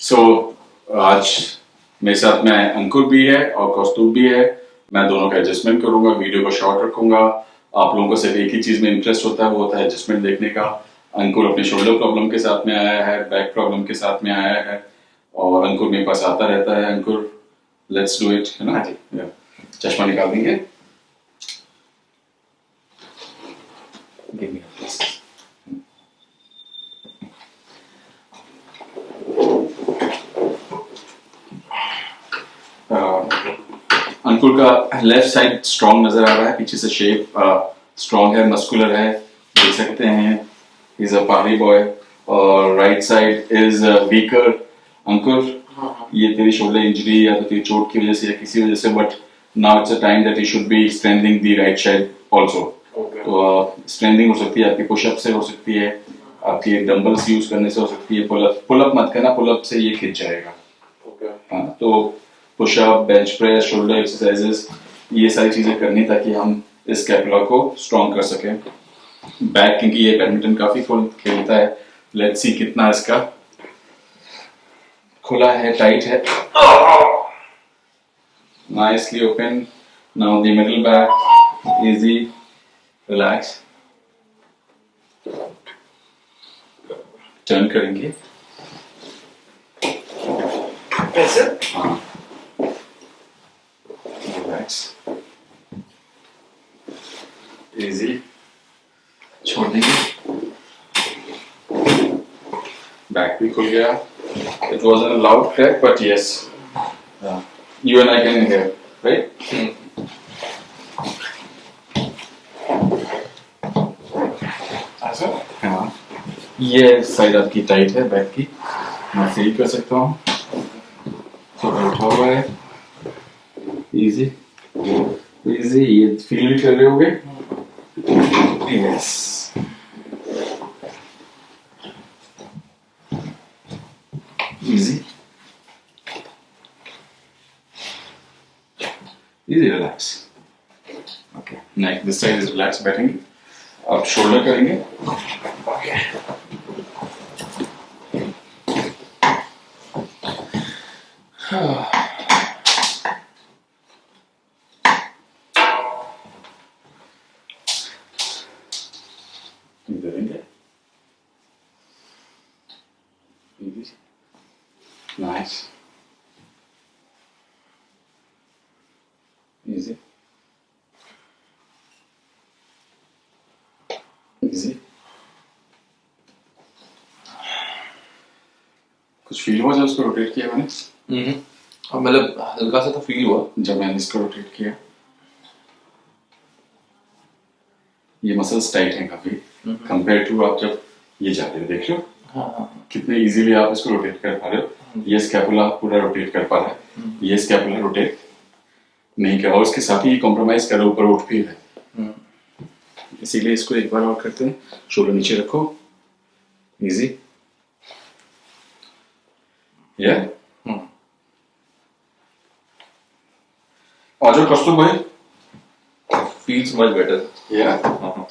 सो आज मेरे साथ में अंकुर भी है और कौस्तुभ भी है। मैं दोनों का एडजस्टमेंट करूँगा वीडियो को शॉर्ट रखूँगा। आप लोगों को सिर्फ़ एक ही चीज़ में इंटरेस्ट होता है वो होता है एडजस्टमेंट देखने का। अंकुर अपने शोल्डर प्रॉब्लम के साथ में आया है बैक प्रॉब्लम के साथ में आया है और अंकुर मेरे पास आता रहता है। अंकुर लेट्स डू इट है ना? Yeah. चश्मा निकाल देंगे। अंकुर का लेफ़्ट साइड स्ट्रॉन्ग नज़र आ रहा है पीछे से शेप स्ट्रॉन्ग है मस्कुलर है देख सकते हैं इज़ अ पहाड़ी बॉय और right side is weaker Ankur ये तेरी शोल्डर इंजरी या तो तेरी चोट की वजह से या किसी वजह से but now it's a time that you should be strengthing the right side also तो स्ट्रेंथिंग हो सकती है आपकी पुशअप से हो सकती है आपकी डंबल्स यूज़ करने से हो सकती है पुलअप पुलअप मत करना पुलअप से ये खिंच जाएगा। Okay. हाँ तो push up bench press shoulder exercises ये सारी चीज़ें करनी ताकि हम इस कैपुला को स्ट्रॉन्ग कर सकें। बैक क्योंकि ये बैडमिंटन काफ़ी खोल खेलता है। लेट्स सी कितना इसका खुला है टाइट है। Nicely open now the middle back easy relax turn करेंगे। कैसे हाँ। रिलैक्स इजी छोड़ देंगे बैक भी खुल गया it was an loud crack but yes you and I can hear right ये साइड आपकी टाइट है बैक की. मैं सही कर सकता हूँ. थोड़ा उठा हुआ है. इजी इजी ये फील भी कर रहे होगे? Yes easy easy relax okay neck this side is relax बैठेंगे अब शोल्डर करेंगे. Okay. इधर करेंगे Easy. Nice. Easy. Easy. कुछ फील हुआ जब उसको रोटेट किया मैंने? हम्म। अब मतलब हल्का सा तो फील हुआ। जब मैंने इसको रोटेट किया। ये मसल्स टाइट हैं काफ़ी। कंपेयर टू आप जब ये जाते हो देख लो हाँ कितने इजीली आप इसको रोटेट कर पा रहे हो। ये स्कैपुला पूरा रोटेट कर पा रहा है। ये स्कैपुला रोटेट नहीं कर और उसके साथ ही कॉम्प्रोमाइज कर ऊपर उठ भी है। इसीलिए इसको एक बार और करते हैं। शोल्डर नीचे रखो। इजी या हम्म। आ जाओ कस्तूर भाई फील्स मच बेटर या हाँ।